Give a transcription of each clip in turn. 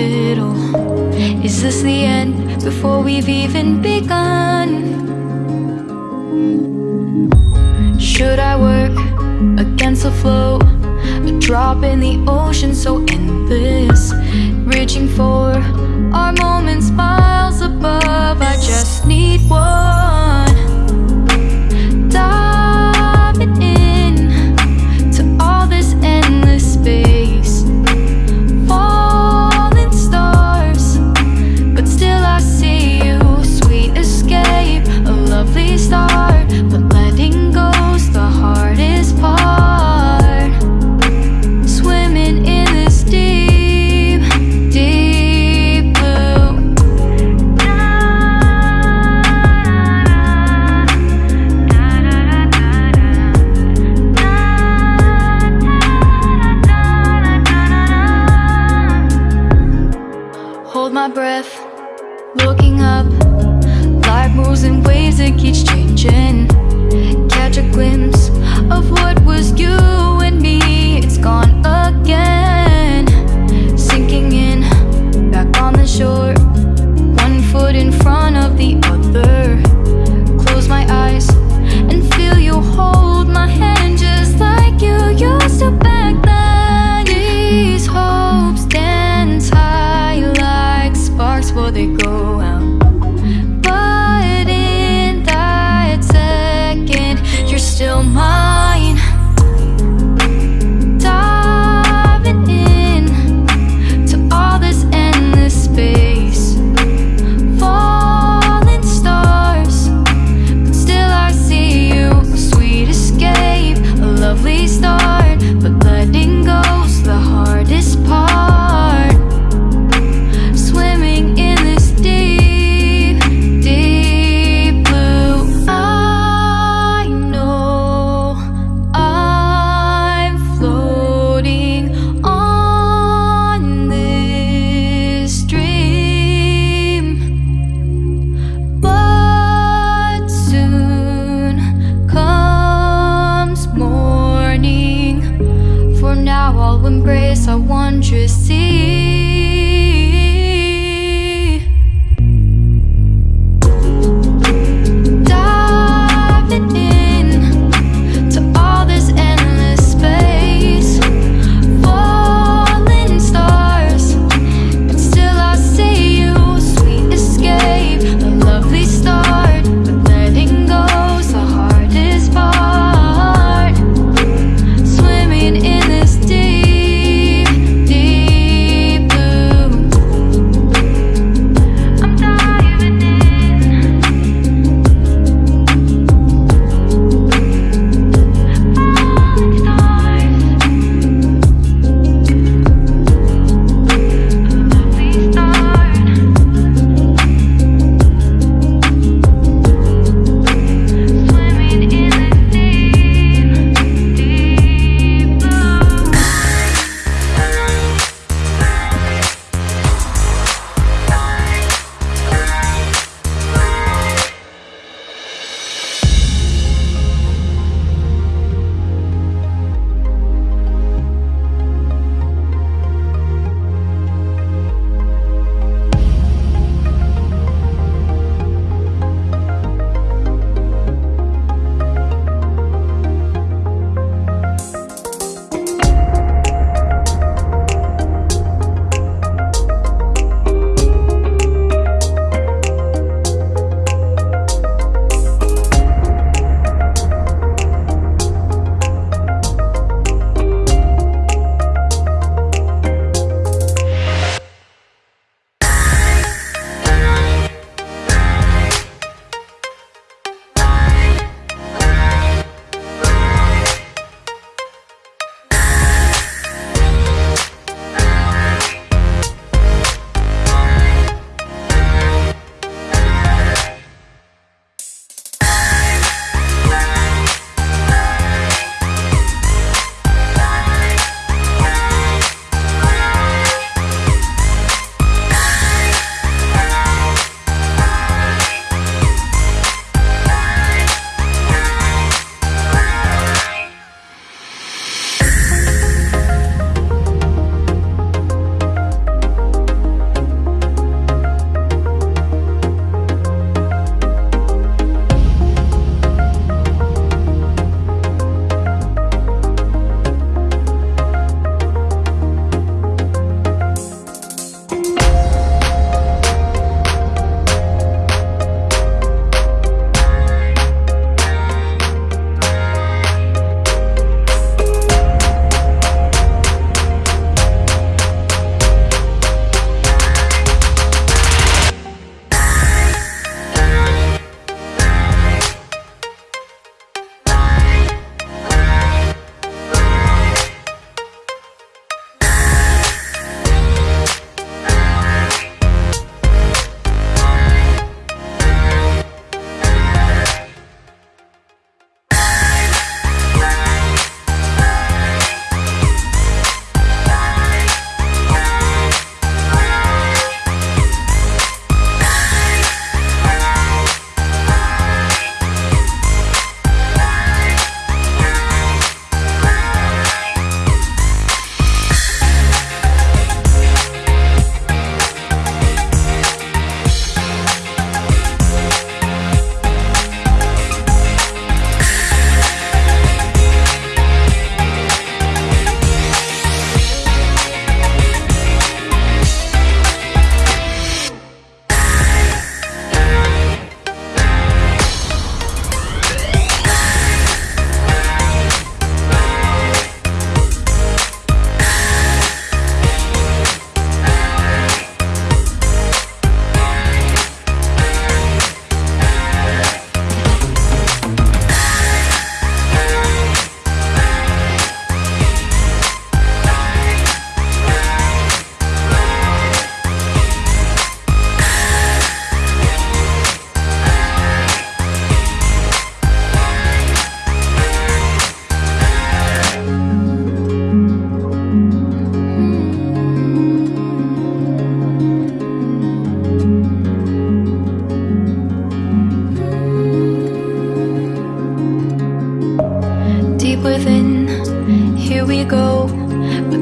middle? Is this the end before we've even begun? Should I work against the flow? A drop in the ocean so endless Reaching for our moments miles above I just need my breath Looking up. Life moves in waves that keeps changing. Catch a glimpse of what was you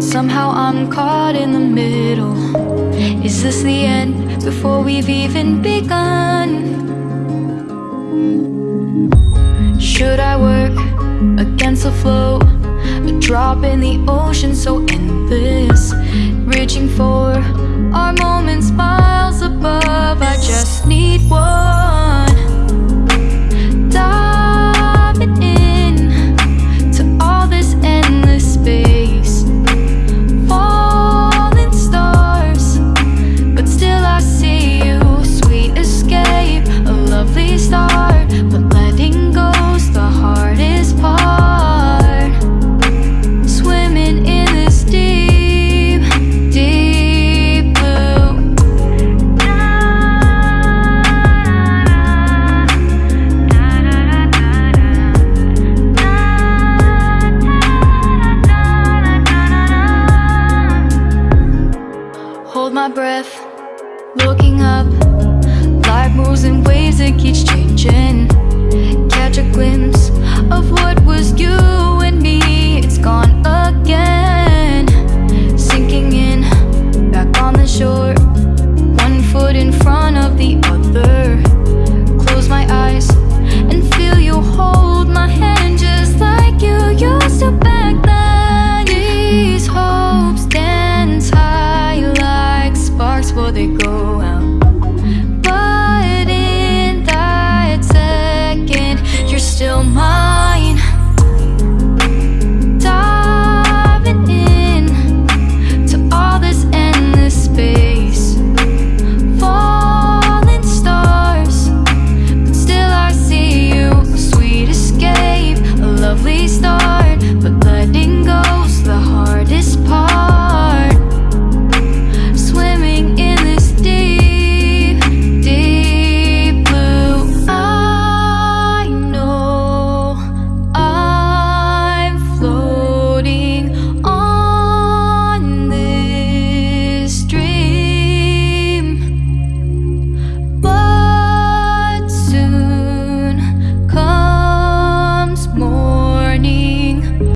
somehow I'm caught in the middle Is this the end before we've even begun? Should I work against the flow? A drop in the ocean so endless Reaching for our moments miles above I just need one